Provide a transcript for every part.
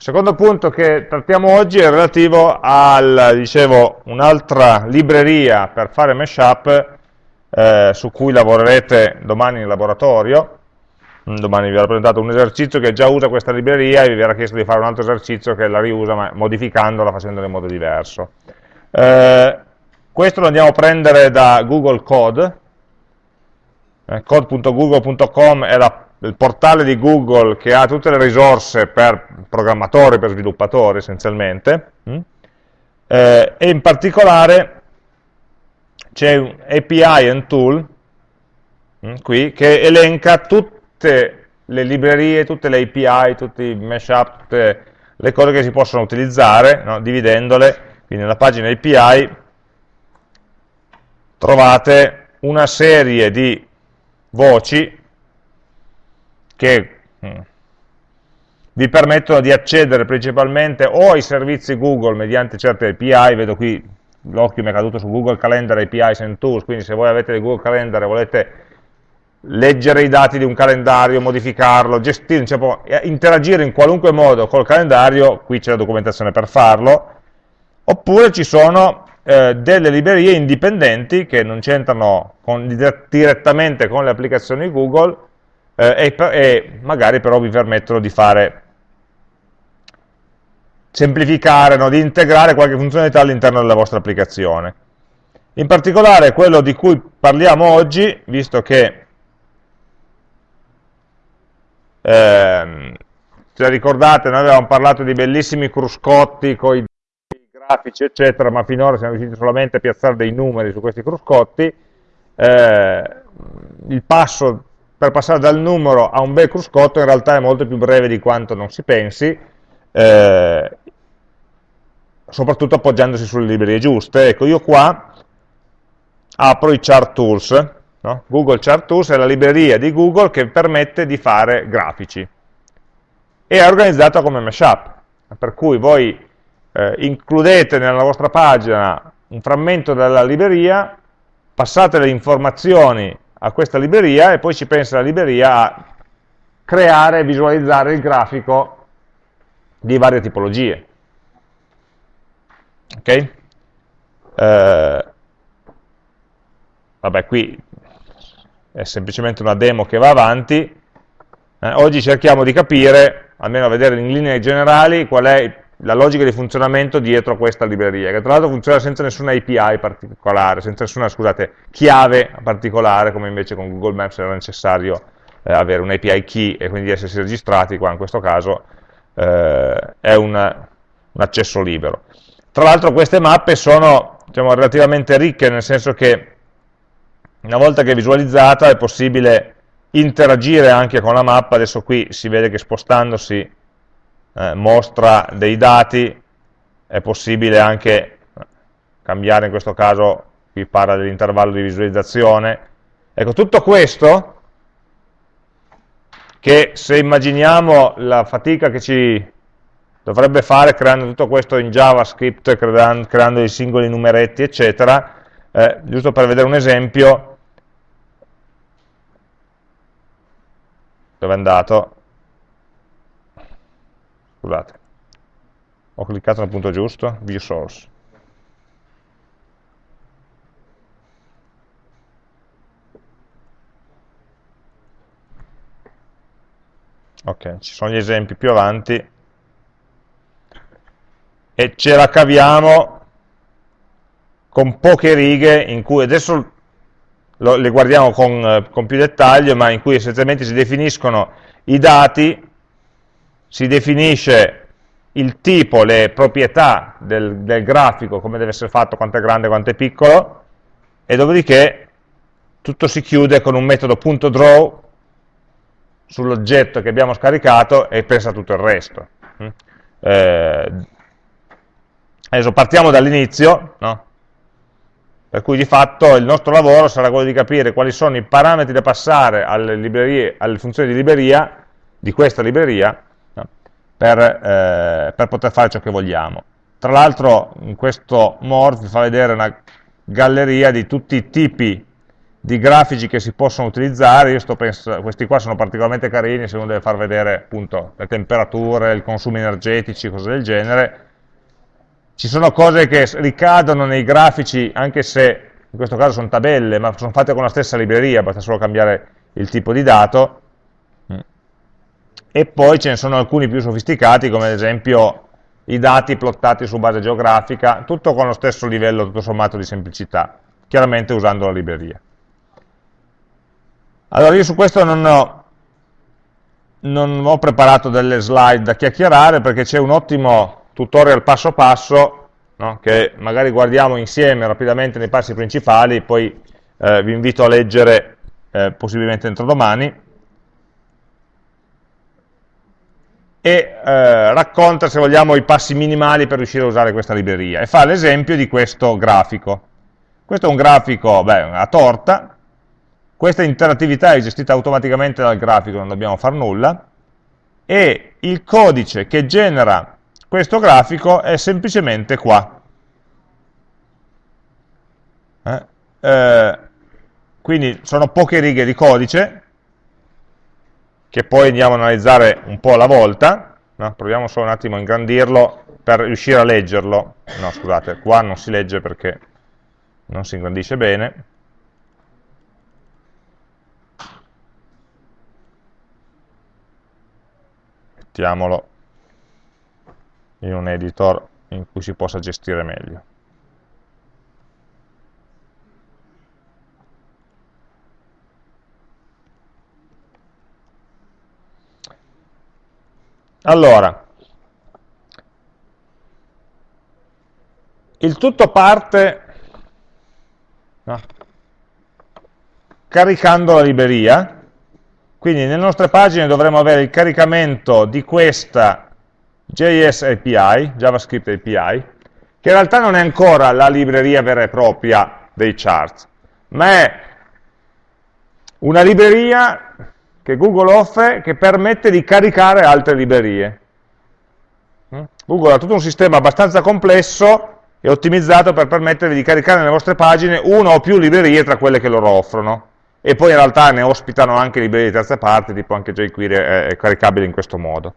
secondo punto che trattiamo oggi è relativo a un'altra libreria per fare mashup eh, su cui lavorerete domani in laboratorio, mm, domani vi verrà presentato un esercizio che già usa questa libreria e vi verrà chiesto di fare un altro esercizio che la riusa ma modificandola, facendola in modo diverso. Eh, questo lo andiamo a prendere da Google Code, eh, code.google.com è la, il portale di Google che ha tutte le risorse per programmatori, per sviluppatori essenzialmente, mm? eh, e in particolare c'è un API and tool mm, qui che elenca tutte le librerie, tutte le API, tutti i mashup, tutte le cose che si possono utilizzare, no? dividendole, quindi nella pagina API trovate una serie di voci che mm, vi permettono di accedere principalmente o ai servizi Google mediante certe API, vedo qui l'occhio mi è caduto su Google Calendar API Send Tools, quindi se voi avete Google Calendar e volete leggere i dati di un calendario, modificarlo, gestire, diciamo, interagire in qualunque modo col calendario, qui c'è la documentazione per farlo, oppure ci sono eh, delle librerie indipendenti che non c'entrano direttamente con le applicazioni Google eh, e, e magari però vi permettono di fare semplificare, no? di integrare qualche funzionalità all'interno della vostra applicazione. In particolare quello di cui parliamo oggi, visto che ehm, se ricordate noi avevamo parlato di bellissimi cruscotti con i grafici eccetera, ma finora siamo riusciti solamente a piazzare dei numeri su questi cruscotti, eh, il passo per passare dal numero a un bel cruscotto in realtà è molto più breve di quanto non si pensi, eh, soprattutto appoggiandosi sulle librerie giuste. Ecco, io qua apro i chart tools, no? Google Chart Tools è la libreria di Google che permette di fare grafici e è organizzata come mashup, per cui voi eh, includete nella vostra pagina un frammento della libreria, passate le informazioni a questa libreria e poi ci pensa la libreria a creare e visualizzare il grafico di varie tipologie. Ok? Eh, vabbè, qui è semplicemente una demo che va avanti. Eh, oggi cerchiamo di capire, almeno a vedere in linee generali, qual è la logica di funzionamento dietro questa libreria, che tra l'altro funziona senza nessuna API particolare, senza nessuna, scusate, chiave particolare, come invece con Google Maps era necessario eh, avere un API key e quindi essersi registrati, qua in questo caso eh, è un, un, accesso libero. Tra l'altro queste mappe sono diciamo, relativamente ricche, nel senso che una volta che è visualizzata è possibile interagire anche con la mappa, adesso qui si vede che spostandosi eh, mostra dei dati, è possibile anche cambiare in questo caso, qui parla dell'intervallo di visualizzazione, ecco tutto questo che se immaginiamo la fatica che ci dovrebbe fare creando tutto questo in JavaScript, creando, creando i singoli numeretti, eccetera, eh, giusto per vedere un esempio, dove è andato? Scusate, ho cliccato nel punto giusto, view source. ok, ci sono gli esempi più avanti e ce la caviamo con poche righe in cui adesso lo, le guardiamo con, eh, con più dettaglio ma in cui essenzialmente si definiscono i dati si definisce il tipo, le proprietà del, del, grafico, come deve essere fatto, quanto è grande, quanto è piccolo, e dopodiché tutto si chiude con un metodo .draw sull'oggetto che abbiamo scaricato e pensa tutto il resto. Mm? Eh, adesso partiamo dall'inizio, no? per cui di fatto il nostro lavoro sarà quello di capire quali sono i parametri da passare alle, alle funzioni di libreria, di questa libreria? Per, eh, per, poter fare ciò che vogliamo. Tra l'altro in questo more vi fa vedere una galleria di tutti i tipi di grafici che si possono utilizzare, pensando, questi qua sono particolarmente carini se uno deve far vedere appunto le temperature, i consumi energetici, cose del genere, ci sono cose che ricadono nei grafici anche se in questo caso sono tabelle, ma sono fatte con la stessa libreria, basta solo cambiare il tipo di dato, e poi ce ne sono alcuni più sofisticati, come ad esempio i dati plottati su base geografica, tutto con lo stesso livello, tutto sommato, di semplicità, chiaramente usando la libreria. Allora io su questo non ho, non ho preparato delle slide da chiacchierare perché c'è un ottimo tutorial passo passo no? che magari guardiamo insieme rapidamente nei passi principali, poi eh, vi invito a leggere eh, possibilmente entro domani, e eh, racconta, se vogliamo, i passi minimali per riuscire a usare questa libreria e fa l'esempio di questo grafico. Questo è un grafico beh, a torta, questa interattività è gestita automaticamente dal grafico, non dobbiamo fare nulla, e il codice che genera questo grafico è semplicemente qua. Eh? Eh, quindi sono poche righe di codice, che poi andiamo a analizzare un po' alla volta, no? proviamo solo un attimo a ingrandirlo per riuscire a leggerlo, no scusate, qua non si legge perché non si ingrandisce bene, mettiamolo in un editor in cui si possa gestire meglio. Allora, il tutto parte no, caricando la libreria, quindi nelle nostre pagine dovremo avere il caricamento di questa JS API, JavaScript API, che in realtà non è ancora la libreria vera e propria dei charts, ma è una libreria che Google offre che permette di caricare altre librerie. Mm? Google ha tutto un sistema abbastanza complesso e ottimizzato per permettervi di caricare nelle vostre pagine una o più librerie tra quelle che loro offrono e poi in realtà ne ospitano anche librerie di terze parti, tipo anche jQuery è caricabile in questo modo.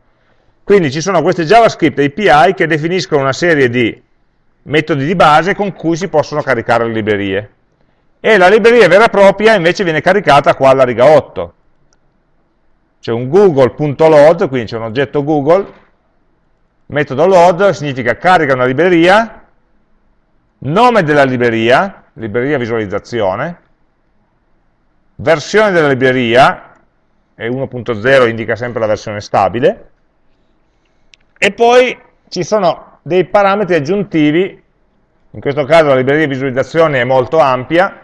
Quindi ci sono queste JavaScript API che definiscono una serie di metodi di base con cui si possono caricare le librerie. E la libreria vera e propria invece viene caricata qua alla riga 8. C'è un google.load, quindi c'è un oggetto Google, metodo load significa carica una libreria, nome della libreria, libreria visualizzazione, versione della libreria, e 1.0 indica sempre la versione stabile, e poi ci sono dei parametri aggiuntivi, in questo caso la libreria visualizzazione è molto ampia,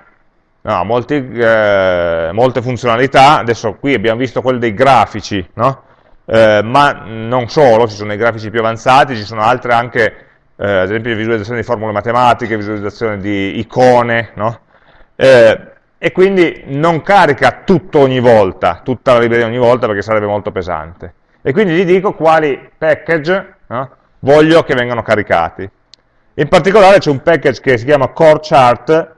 no, molti, eh, molte funzionalità, adesso qui abbiamo visto quelle dei grafici, no? eh, ma non solo, ci sono i grafici più avanzati, ci sono altre anche, eh, ad esempio visualizzazione di formule matematiche, visualizzazione di icone, no? Eh, e quindi non carica tutto ogni volta, tutta la libreria ogni volta perché sarebbe molto pesante. E quindi gli dico quali package voglio che vengano caricati. In particolare c'è un package che si chiama Core Chart,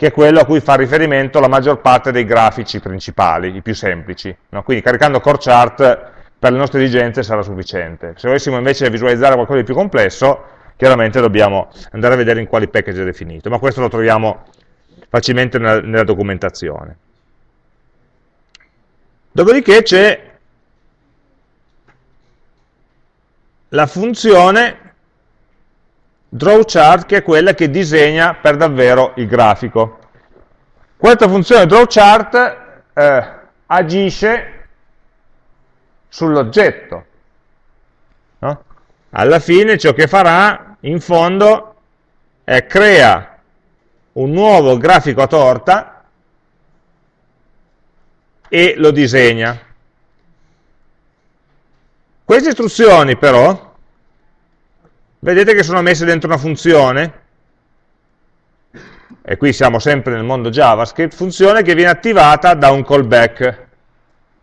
che è quello a cui fa riferimento la maggior parte dei grafici principali, i più semplici. No? Quindi caricando Core Chart per le nostre esigenze sarà sufficiente. Se volessimo invece visualizzare qualcosa di più complesso, chiaramente dobbiamo andare a vedere in quali package è definito, ma questo lo troviamo facilmente nella, nella documentazione. Dopodiché c'è la funzione drawChart che è quella che disegna per davvero il grafico. Questa funzione drawChart eh, agisce sull'oggetto. No? Alla fine ciò che farà in fondo è crea un nuovo grafico a torta e lo disegna. Queste istruzioni però, vedete che sono messe dentro una funzione, e qui siamo sempre nel mondo JavaScript, funzione che viene attivata da un callback.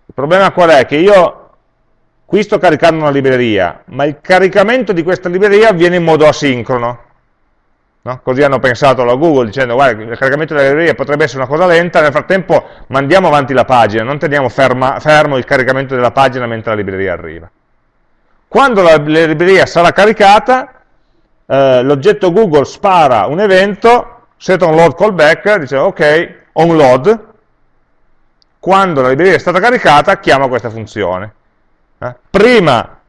Il problema qual è? Che io qui sto caricando una libreria, ma il caricamento di questa libreria avviene in modo asincrono. No? Così hanno pensato la Google dicendo guarda il caricamento delle librerie potrebbe essere una cosa lenta, nel frattempo mandiamo avanti la pagina, non teniamo ferma, fermo il caricamento della pagina mentre la libreria arriva. Quando la, la libreria sarà caricata, eh, l'oggetto Google spara un evento, set on load callback, dice ok, on load, quando la libreria è stata caricata chiama questa funzione. Eh? Prima,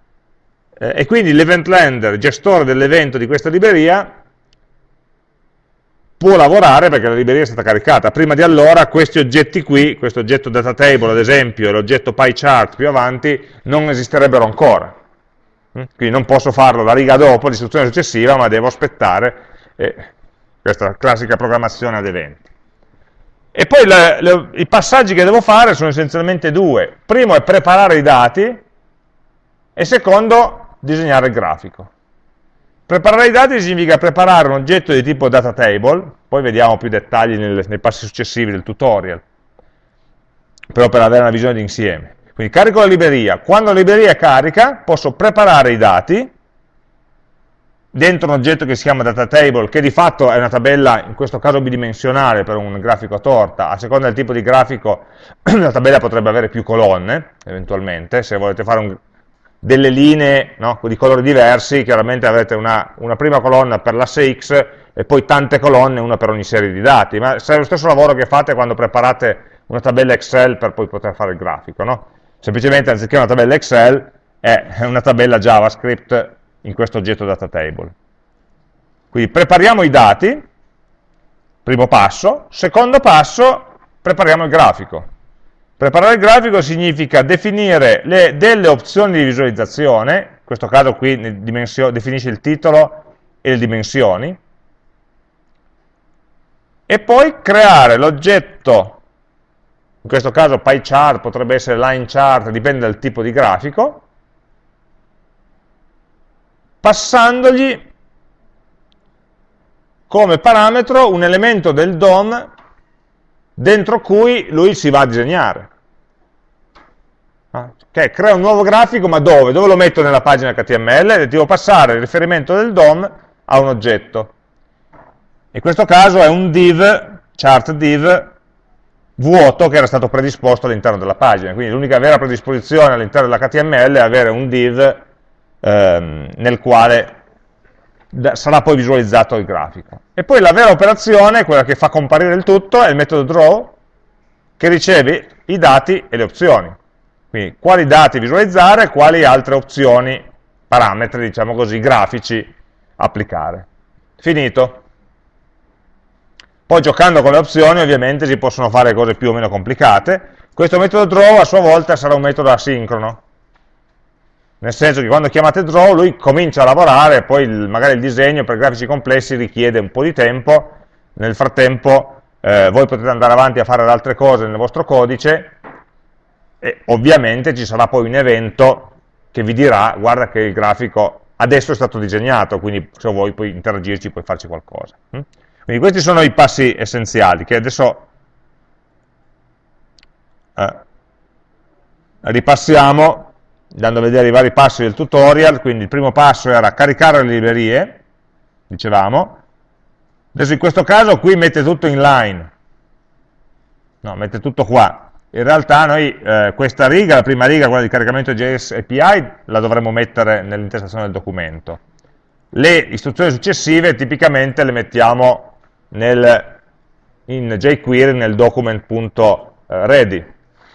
eh, e quindi l'event lender, gestore dell'evento di questa libreria, può lavorare perché la libreria è stata caricata. Prima di allora questi oggetti qui, questo oggetto data table ad esempio e l'oggetto pie chart più avanti, non esisterebbero ancora. Mm? Quindi non posso farlo la riga dopo, l'istruzione successiva, ma devo aspettare eh, questa classica programmazione ad eventi. E poi le, le, i passaggi che devo fare sono essenzialmente due. Primo è preparare i dati e secondo disegnare il grafico. Preparare i dati significa preparare un oggetto di tipo data table, poi vediamo più dettagli nel, nei passi successivi del tutorial, però per avere una visione d'insieme. Quindi carico la libreria, quando la libreria è carica posso preparare i dati dentro un oggetto che si chiama data table, che di fatto è una tabella, in questo caso bidimensionale per un grafico a torta, a seconda del tipo di grafico la tabella potrebbe avere più colonne, eventualmente, se volete fare un, delle linee no, di colori diversi, chiaramente avrete una, una, prima colonna per l'asse X e poi tante colonne, una per ogni serie di dati, ma è lo stesso lavoro che fate quando preparate una tabella Excel per poi poter fare il grafico, no? Semplicemente anziché una tabella Excel è una tabella JavaScript in questo oggetto data table. Quindi prepariamo i dati, primo passo, secondo passo prepariamo il grafico. Preparare il grafico significa definire le, delle opzioni di visualizzazione, in questo caso qui definisce il titolo e le dimensioni, e poi creare l'oggetto, in questo caso pie chart, potrebbe essere line chart, dipende dal tipo di grafico, passandogli come parametro un elemento del DOM dentro cui lui si va a disegnare. Ah, ok, crea un nuovo grafico, ma dove? Dove lo metto nella pagina HTML? Devo passare il riferimento del DOM a un oggetto. In questo caso è un div, chart div, vuoto che era stato predisposto all'interno della pagina. Quindi l'unica vera predisposizione all'interno dell'HTML è avere un div ehm, nel quale sarà poi visualizzato il grafico. E poi la vera operazione, quella che fa comparire il tutto, è il metodo draw, che riceve i dati e le opzioni. Quindi quali dati visualizzare, quali altre opzioni, parametri, diciamo così, grafici applicare. Finito. Poi giocando con le opzioni ovviamente si possono fare cose più o meno complicate. Questo metodo draw a sua volta sarà un metodo asincrono, nel senso che quando chiamate draw lui comincia a lavorare, poi il, magari il disegno per grafici complessi richiede un po' di tempo, nel frattempo eh, voi potete andare avanti a fare altre cose nel vostro codice e ovviamente ci sarà poi un evento che vi dirà guarda che il grafico adesso è stato disegnato, quindi se vuoi puoi interagirci, puoi farci qualcosa. Quindi questi sono i passi essenziali che adesso eh, ripassiamo andando a vedere i vari passi del tutorial, quindi il primo passo era caricare le librerie, dicevamo, adesso in questo caso qui mette tutto in line, no, mette tutto qua, in realtà noi eh, questa riga, la prima riga, quella di caricamento JS API, la dovremmo mettere nell'intestazione del documento. Le istruzioni successive tipicamente le mettiamo nel, in jQuery nel document.ready,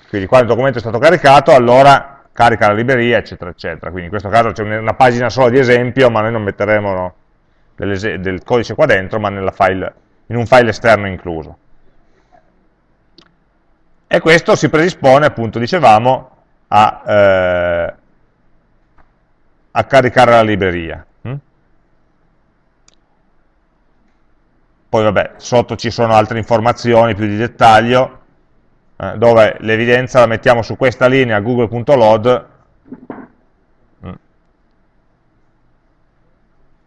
quindi quando il documento è stato caricato, allora carica la libreria, eccetera, eccetera. Quindi in questo caso c'è una pagina sola di esempio, ma noi non metteremo no, del codice qua dentro, ma file, in un file esterno incluso. E questo si predispone, appunto, dicevamo, a, eh, a caricare la libreria. Poi vabbè, sotto ci sono altre informazioni più di dettaglio, eh, dove l'evidenza la mettiamo su questa linea google.load mm,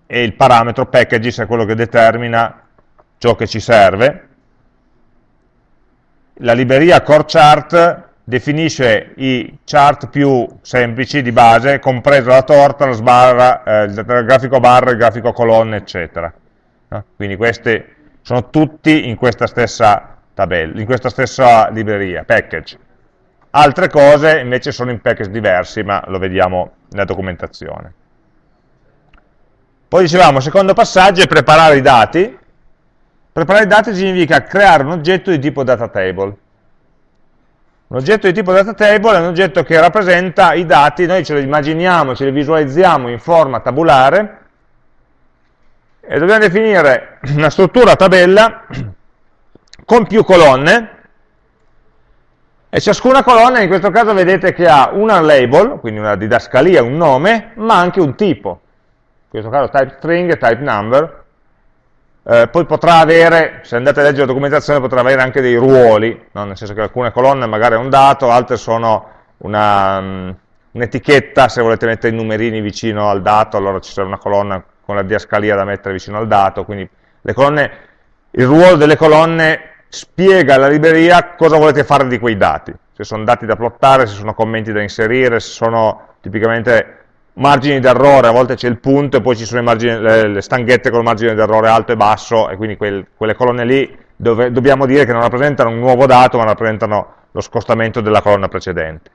e il parametro packages è quello che determina ciò che ci serve. La libreria core chart definisce i chart più semplici di base, compreso la torta, la sbarra, eh, il grafico barra, il grafico colonne, eccetera. Quindi questi sono tutti in questa stessa tabella, in questa stessa libreria, package. Altre cose invece sono in package diversi, ma lo vediamo nella documentazione. Poi dicevamo, il secondo passaggio è preparare i dati. Preparare i dati significa creare un oggetto di tipo data table. Un oggetto di tipo data table è un oggetto che rappresenta i dati, noi ce li immaginiamo, ce li visualizziamo in forma tabulare e dobbiamo definire una struttura tabella con più colonne e ciascuna colonna in questo caso vedete che ha una label, quindi una didascalia, un nome, ma anche un tipo. In questo caso type string e type number, eh, poi potrà avere, se andate a leggere la documentazione, potrà avere anche dei ruoli, no? nel senso che alcune colonne magari è un dato, altre sono mm, un'etichetta, un se volete mettere i numerini vicino al dato, allora ci sarà una colonna con la diascalia da mettere vicino al dato, quindi colonne, il ruolo delle colonne spiega alla libreria cosa volete fare di quei dati, se sono dati da plottare, se sono commenti da inserire, se sono tipicamente margini d'errore, a volte c'è il punto e poi ci sono margini, le, le, stanghette con il margine d'errore alto e basso e quindi quel, quelle colonne lì dove, dobbiamo dire che non rappresentano un nuovo dato ma rappresentano lo scostamento della colonna precedente.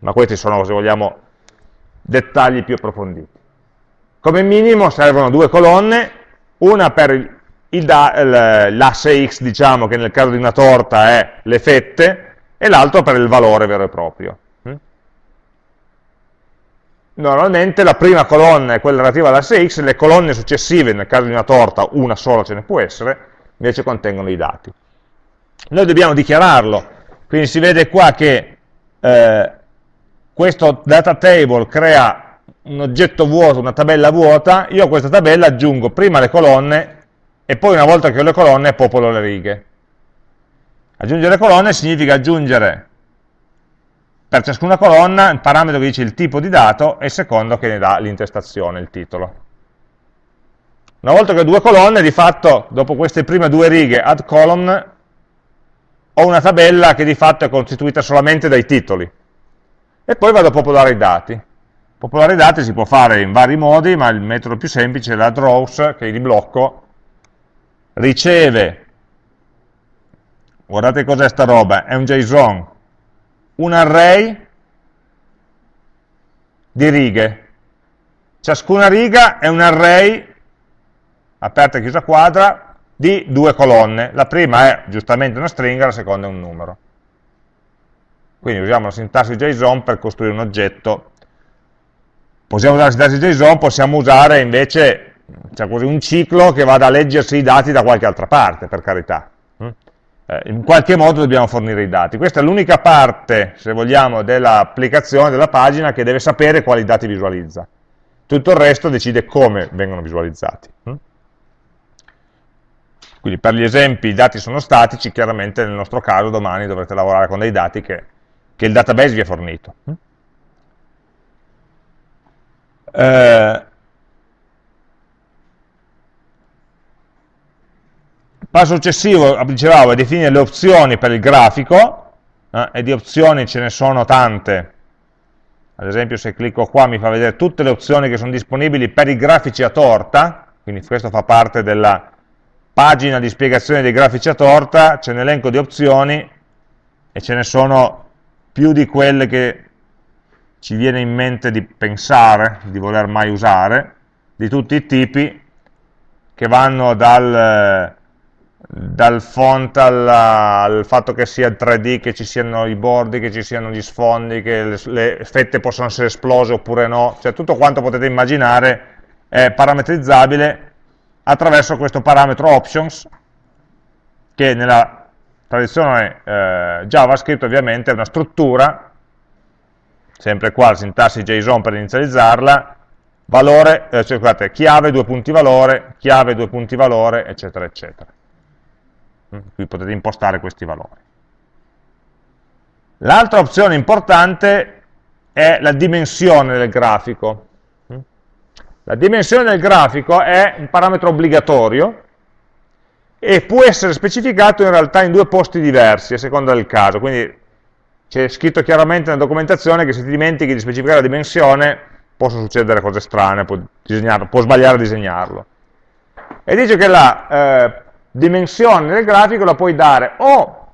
Ma questi sono, se vogliamo, dettagli più approfonditi. Come minimo servono due colonne, una per l'asse x, diciamo, che nel caso di una torta è le fette, e l'altro per il valore vero e proprio. Normalmente la prima colonna è quella relativa all'asse x, le colonne successive, nel caso di una torta, una sola ce ne può essere, invece contengono i dati. Noi dobbiamo dichiararlo, quindi si vede qua che eh, questo data table crea un oggetto vuoto, una tabella vuota, io a questa tabella aggiungo prima le colonne e poi una volta che ho le colonne popolo le righe. Aggiungere colonne significa aggiungere per ciascuna colonna il parametro che dice il tipo di dato e il secondo che ne dà l'intestazione, il titolo. Una volta che ho due colonne, di fatto, dopo queste prime due righe add column, ho una tabella che di fatto è costituita solamente dai titoli. E poi vado a popolare i dati. Popolare dati si può fare in vari modi, ma il metodo più semplice è l'add rows, che è di blocco, riceve, guardate cos'è sta roba, è un JSON, un array di righe. Ciascuna riga è un array, aperta e chiusa quadra, di due colonne. La prima è giustamente una stringa, la seconda è un numero. Quindi usiamo la sintassi JSON per costruire un oggetto. Possiamo usare la sintassi JSON, possiamo usare invece cioè così, un ciclo che vada a leggersi i dati da qualche altra parte, per carità eh, in qualche modo dobbiamo fornire i dati. Questa è l'unica parte, se vogliamo, dell'applicazione, della pagina, che deve sapere quali dati visualizza. Tutto il resto decide come vengono visualizzati. Hm? Quindi per gli esempi i dati sono statici, chiaramente nel nostro caso domani dovrete lavorare con dei dati che, che il database vi ha fornito. Eh, passo successivo, dicevamo, è definire le opzioni per il grafico, eh, e di opzioni ce ne sono tante. Ad esempio se clicco qua mi fa vedere tutte le opzioni che sono disponibili per i grafici a torta, quindi questo fa parte della pagina di spiegazione dei grafici a torta, c'è un elenco di opzioni e ce ne sono più di quelle che ci viene in mente di pensare, di voler mai usare, di tutti i tipi, che vanno dal dal font alla, al fatto che sia 3D, che ci siano i bordi, che ci siano gli sfondi, che le, le fette possono essere esplose oppure no, cioè tutto quanto potete immaginare è parametrizzabile attraverso questo parametro options, che nella tradizione eh, JavaScript ovviamente è una struttura, sempre qua la sintassi JSON per inizializzarla, valore, eh, scusate, chiave, due punti valore, chiave, due punti valore, eccetera, eccetera. Mm, qui potete impostare questi valori. L'altra opzione importante è la dimensione del grafico. Mm. La dimensione del grafico è un parametro obbligatorio e può essere specificato in realtà in due posti diversi a seconda del caso, quindi c'è scritto chiaramente nella documentazione che se ti dimentichi di specificare la dimensione possono succedere cose strane, può, può sbagliare a disegnarlo. e dice che la eh, dimensione del grafico la puoi dare o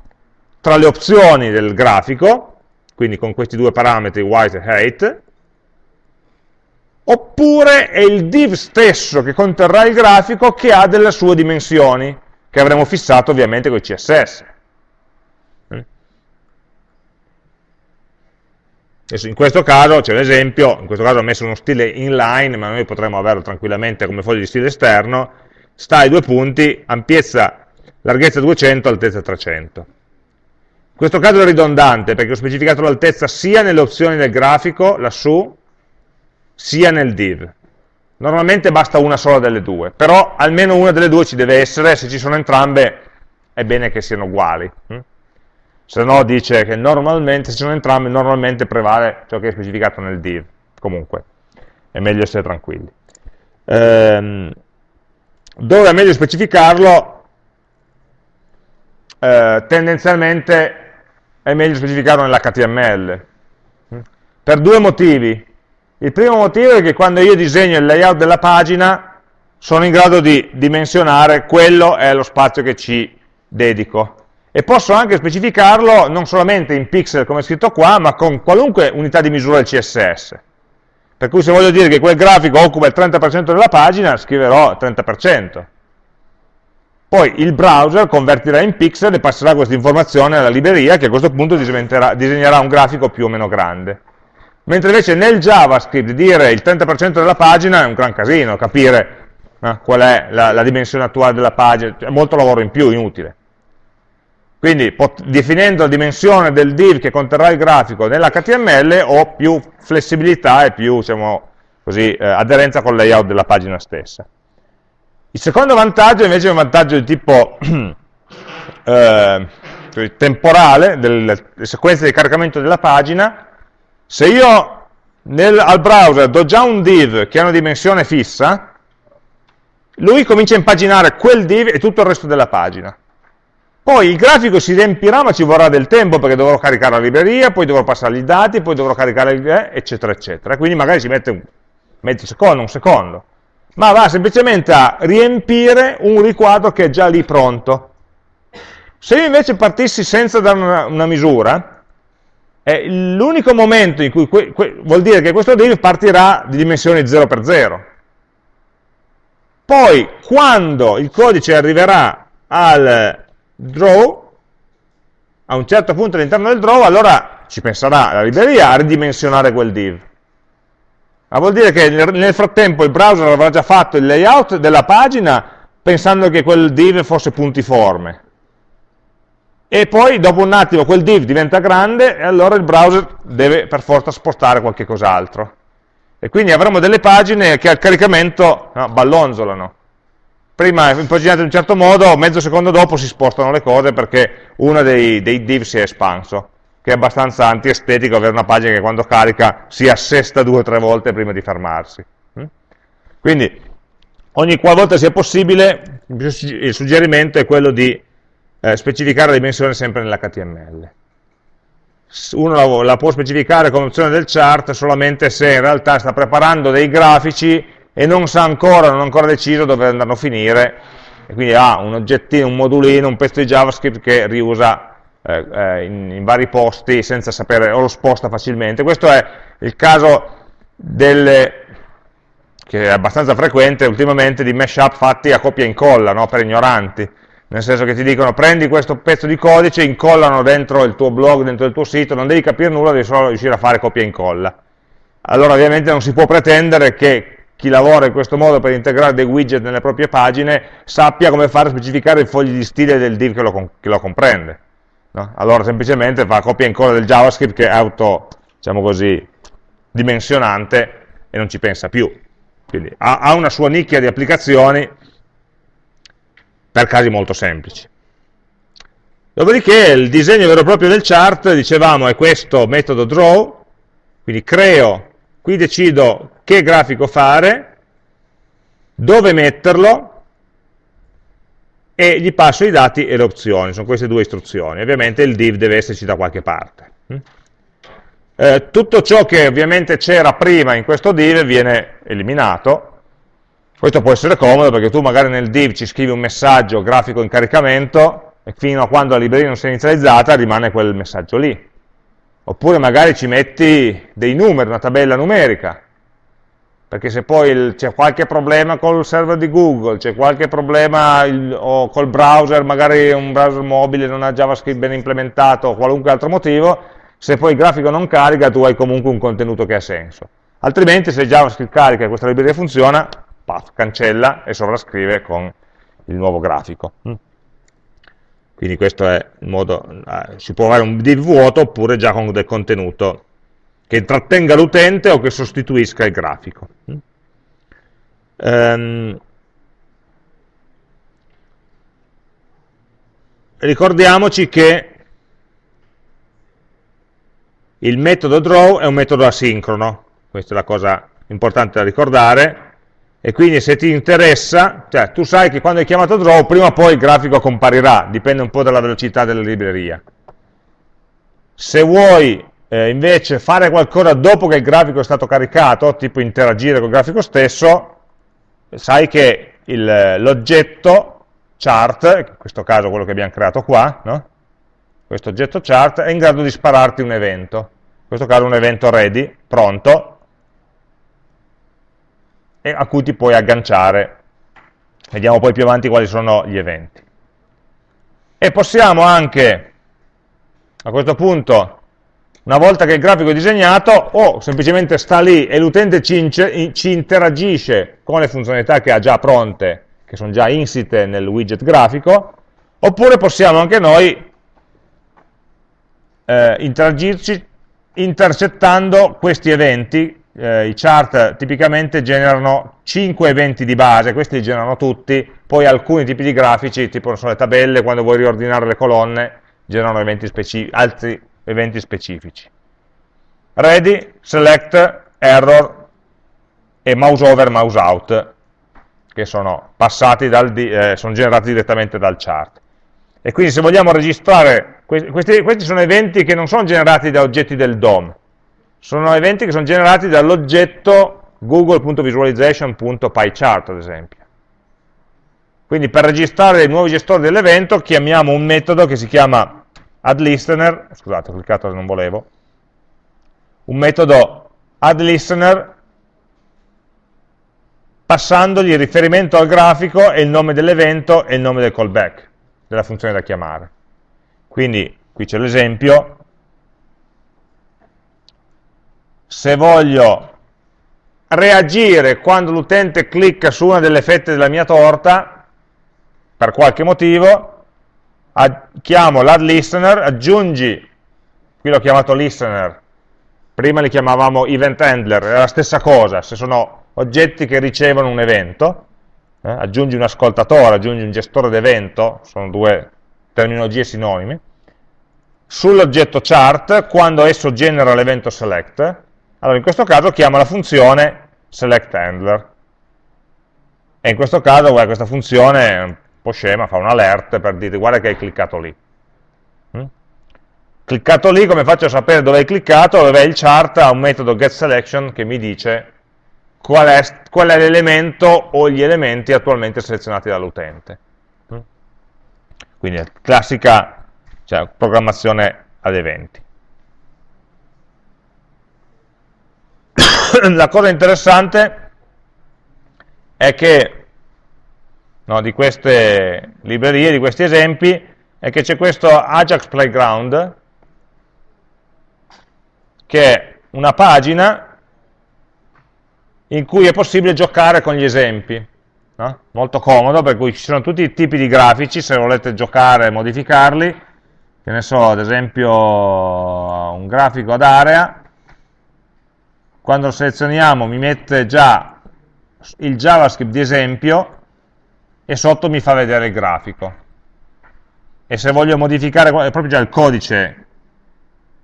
tra le opzioni del grafico, quindi con questi due parametri white e height, oppure è il div stesso che conterrà il grafico che ha delle sue dimensioni, che avremo fissato ovviamente con i CSS. Adesso in questo caso c'è un esempio, in questo caso ho messo uno stile inline, ma noi potremmo averlo tranquillamente come foglio di stile esterno, sta ai due punti, ampiezza, larghezza 200, altezza 300. In questo caso è ridondante, perché ho specificato l'altezza sia nelle opzioni del grafico, lassù, sia nel div. Normalmente basta una sola delle due, però almeno una delle due ci deve essere, se ci sono entrambe è bene che siano uguali. Se no dice che normalmente, se sono entrambi, normalmente prevale ciò che è specificato nel div, comunque, è meglio essere tranquilli. Ehm, dove è meglio specificarlo? Eh, tendenzialmente è meglio specificarlo nell'HTML, per due motivi. Il primo motivo è che quando io disegno il layout della pagina sono in grado di dimensionare quello è lo spazio che ci dedico e posso anche specificarlo non solamente in pixel come è scritto qua, ma con qualunque unità di misura del CSS. Per cui se voglio dire che quel grafico occupa il 30% della pagina, scriverò 30%. Poi il browser convertirà in pixel e passerà questa informazione alla libreria che a questo punto disegnerà un grafico più o meno grande. Mentre invece nel JavaScript dire il 30% della pagina è un gran casino, capire eh, qual è la, la dimensione attuale della pagina, è molto lavoro in più, inutile. Quindi definendo la dimensione del div che conterrà il grafico nell'HTML ho più flessibilità e più diciamo così, eh, aderenza con il layout della pagina stessa. Il secondo vantaggio invece è un vantaggio di tipo eh, temporale, delle, delle sequenze di caricamento della pagina. Se io nel, al browser do già un div che ha una dimensione fissa, lui comincia a impaginare quel div e tutto il resto della pagina. Poi il grafico si riempirà, ma ci vorrà del tempo, perché dovrò caricare la libreria, poi dovrò passare i dati, poi dovrò caricare il... Eh, eccetera, eccetera. Quindi magari ci mette un mezzo secondo, un secondo. Ma va semplicemente a riempire un riquadro che è già lì pronto. Se io invece partissi senza dare una, una misura, è l'unico momento in cui vuol dire che questo div partirà di dimensioni 0 per 0. Poi, quando il codice arriverà al draw, a un certo punto all'interno del draw, allora ci penserà la libreria a ridimensionare quel div. Ma vuol dire che nel frattempo il browser avrà già fatto il layout della pagina pensando che quel div fosse puntiforme. E poi dopo un attimo quel div diventa grande e allora il browser deve per forza spostare qualche cos'altro. E quindi avremo delle pagine che al caricamento no, ballonzolano prima impaginate in un certo modo, mezzo secondo dopo si spostano le cose perché uno dei, dei div si è espanso, che è abbastanza antiestetico avere una pagina che quando carica si assesta due o tre volte prima di fermarsi. Mm? Quindi, ogni qualvolta sia possibile, il suggerimento è quello di eh, specificare la dimensione sempre nell'HTML. Uno la, la può specificare come opzione del chart solamente se in realtà sta preparando dei grafici e non sa ancora, non ha ancora deciso dove andranno a finire, e quindi ha un oggettino, un modulino, un pezzo di JavaScript che riusa eh, eh, in, in, vari posti senza sapere, o lo sposta facilmente. Questo è il caso delle, che è abbastanza frequente ultimamente, di mashup fatti a copia e incolla, no? per ignoranti, nel senso che ti dicono prendi questo pezzo di codice, incollano dentro il tuo blog, dentro il tuo sito, non devi capire nulla, devi solo riuscire a fare copia e incolla. Allora ovviamente non si può pretendere che chi lavora in questo modo per integrare dei widget nelle proprie pagine sappia come fare a specificare i fogli di stile del div che lo, che lo comprende. No? Allora semplicemente fa copia e incolla del JavaScript che è auto, diciamo così, dimensionante e non ci pensa più. Quindi ha, ha una sua nicchia di applicazioni per casi molto semplici. Dopodiché il disegno vero e proprio del chart, dicevamo, è questo metodo draw, quindi creo qui decido che grafico fare, dove metterlo e gli passo i dati e le opzioni, sono queste due istruzioni. Ovviamente il div deve esserci da qualche parte. Mm? Eh, tutto ciò che ovviamente c'era prima in questo div viene eliminato, Questo può essere comodo perché tu magari nel div ci scrivi un messaggio grafico in caricamento e fino a quando la libreria non si è inizializzata rimane quel messaggio lì. Oppure magari ci metti dei numeri, una tabella numerica, perché se poi c'è qualche problema col server di Google, c'è qualche problema il, o col browser, magari un browser mobile non ha JavaScript ben implementato o qualunque altro motivo, se poi il grafico non carica tu hai comunque un contenuto che ha senso. Altrimenti se JavaScript carica e questa libreria funziona, paf, cancella e sovrascrive con il nuovo grafico. Quindi questo è il modo, eh, si può avere un div vuoto oppure già con del contenuto che intrattenga l'utente o che sostituisca il grafico. Ehm, ricordiamoci che il metodo draw è un metodo asincrono, questa è la cosa importante da ricordare, e quindi se ti interessa, cioè tu sai che quando hai chiamato draw prima o poi il grafico comparirà, dipende un po' dalla velocità della libreria. Se vuoi eh, invece fare qualcosa dopo che il grafico è stato caricato, tipo interagire col grafico stesso, sai che l'oggetto chart, in questo caso quello che abbiamo creato qua, no? questo oggetto chart, è in grado di spararti un evento, in questo caso un evento ready, pronto, e a cui ti puoi agganciare. Vediamo poi più avanti quali sono gli eventi. E possiamo anche, a questo punto, una volta che il grafico è disegnato, o semplicemente sta lì e l'utente ci, ci, interagisce con le funzionalità che ha già pronte, che sono già insite nel widget grafico, oppure possiamo anche noi eh, interagirci intercettando questi eventi eh, i chart tipicamente generano 5 eventi di base, questi li generano tutti, poi alcuni tipi di grafici, tipo sono le tabelle, quando vuoi riordinare le colonne, generano eventi altri eventi specifici. Ready, select, error e mouse over, mouse out, che sono, passati dal, eh, sono generati direttamente dal chart. E quindi se vogliamo registrare, questi, questi sono eventi che non sono generati da oggetti del DOM, sono eventi che sono generati dall'oggetto google.visualization.pychart, ad esempio. Quindi per registrare i nuovi gestori dell'evento chiamiamo un metodo che si chiama addListener, scusate ho cliccato se non volevo, un metodo addListener passandogli il riferimento al grafico e il nome dell'evento e il nome del callback, della funzione da chiamare. Quindi qui c'è l'esempio, se voglio reagire quando l'utente clicca su una delle fette della mia torta, per qualche motivo, chiamo l'add listener, aggiungi, qui l'ho chiamato listener, prima li chiamavamo event handler, è la stessa cosa, se sono oggetti che ricevono un evento, eh, aggiungi un ascoltatore, aggiungi un gestore d'evento, sono due terminologie sinonime, sull'oggetto chart, quando esso genera l'evento select, allora in questo caso chiamo la funzione selectHandler. E in questo caso guarda, questa funzione è un po' scema, fa un alert per dire guarda che hai cliccato lì. Mm? Cliccato lì, come faccio a sapere dove hai cliccato? È il chart ha un metodo getSelection che mi dice qual è, è l'elemento o gli elementi attualmente selezionati dall'utente. Mm? Quindi classica cioè, programmazione ad eventi. la cosa interessante è che no, di queste librerie, di questi esempi, è che c'è questo Ajax Playground, che è una pagina in cui è possibile giocare con gli esempi. No? Molto comodo, per cui ci sono tutti i tipi di grafici, se volete giocare e modificarli, che ne so, ad esempio un grafico ad area, quando lo selezioniamo mi mette già il JavaScript di esempio e sotto mi fa vedere il grafico. E se voglio modificare, è proprio già il codice,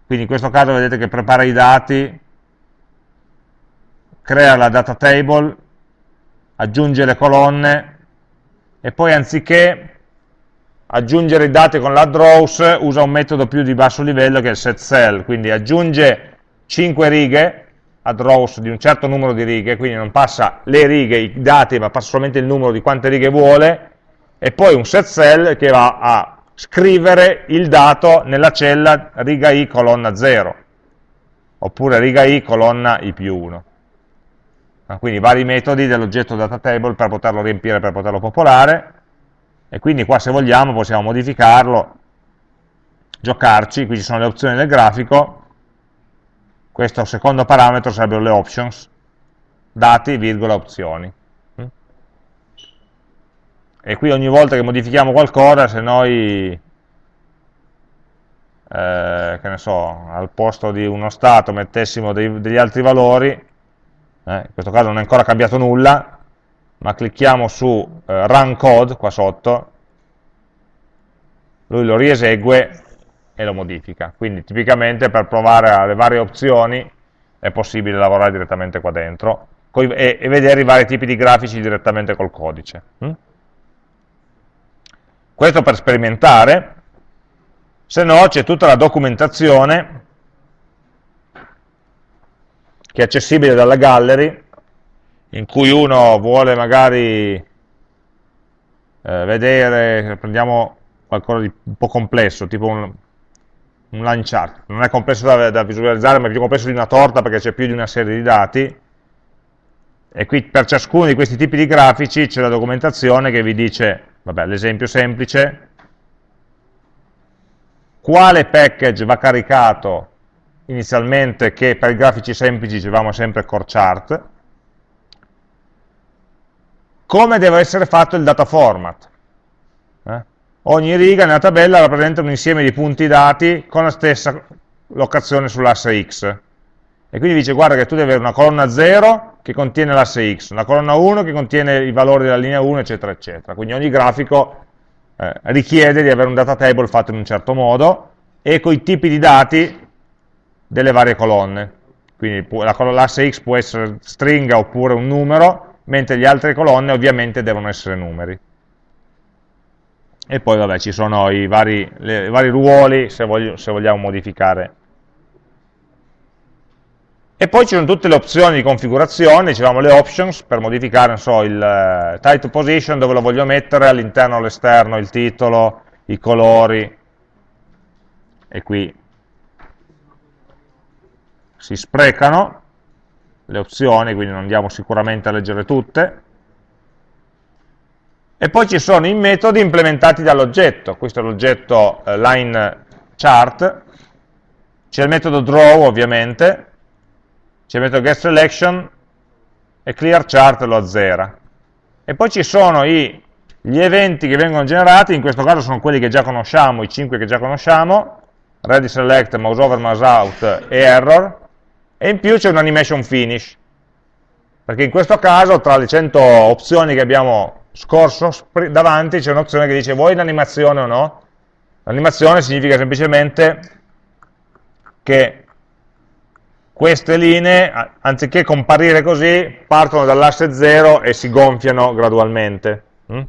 quindi in questo caso vedete che prepara i dati, crea la data table, aggiunge le colonne e poi anziché aggiungere i dati con l'add rows usa un metodo più di basso livello che è il set cell, quindi aggiunge 5 righe add rows di un certo numero di righe, quindi non passa le righe, i dati, ma passa solamente il numero di quante righe vuole, e poi un set cell che va a scrivere il dato nella cella riga i colonna 0, oppure riga i colonna i più 1. Quindi vari metodi dell'oggetto data table per poterlo riempire, per poterlo popolare, e quindi qua se vogliamo possiamo modificarlo, giocarci, qui ci sono le opzioni del grafico, questo secondo parametro sarebbero le options, dati, virgola, opzioni. E qui ogni volta che modifichiamo qualcosa, se noi, eh, che ne so, al posto di uno stato mettessimo dei, degli altri valori, eh, in questo caso non è ancora cambiato nulla, ma clicchiamo su eh, Run Code qua sotto, lui lo riesegue e lo modifica. Quindi tipicamente per provare le varie opzioni è possibile lavorare direttamente qua dentro e, e vedere i vari tipi di grafici direttamente col codice. Hm? Questo per sperimentare, se no c'è tutta la documentazione che è accessibile dalla gallery in cui uno vuole magari eh, vedere, prendiamo qualcosa di un po' complesso, tipo un, un line chart, non è complesso da, da visualizzare, ma è più complesso di una torta perché c'è più di una serie di dati, e qui per ciascuno di questi tipi di grafici c'è la documentazione che vi dice, vabbè, l'esempio semplice, quale package va caricato inizialmente che per i grafici semplici dicevamo sempre core chart, come deve essere fatto il data format. Eh? Ogni riga nella tabella rappresenta un insieme di punti dati con la stessa locazione sull'asse x. E quindi dice, guarda che tu devi avere una colonna 0 che contiene l'asse x, una colonna 1 che contiene i valori della linea 1, eccetera, eccetera. Quindi ogni grafico eh, richiede di avere un data table fatto in un certo modo e con i tipi di dati delle varie colonne. Quindi l'asse x può essere stringa oppure un numero, mentre le altre colonne ovviamente devono essere numeri. E poi vabbè ci sono i vari, le, i vari ruoli se, voglio, se vogliamo modificare. E poi ci sono tutte le opzioni di configurazione, dicevamo le options, per modificare so, il uh, title position, dove lo voglio mettere, all'interno o all'esterno, il titolo, i colori, e qui si sprecano, le opzioni, quindi non andiamo sicuramente a leggere tutte. E poi ci sono i metodi implementati dall'oggetto, questo è l'oggetto eh, line chart, c'è il metodo draw ovviamente, c'è il metodo getSelection e clearChart lo azzera. E poi ci sono i, gli eventi che vengono generati, in questo caso sono quelli che già conosciamo, i 5 che già conosciamo, ready select, mouse over, mouse out e error, e in più c'è un animation finish, perché in questo caso tra le 100 opzioni che abbiamo scorso davanti c'è un'opzione che dice vuoi l'animazione o no? L'animazione significa semplicemente che queste linee, anziché comparire così, partono dall'asse 0 e si gonfiano gradualmente. Mm?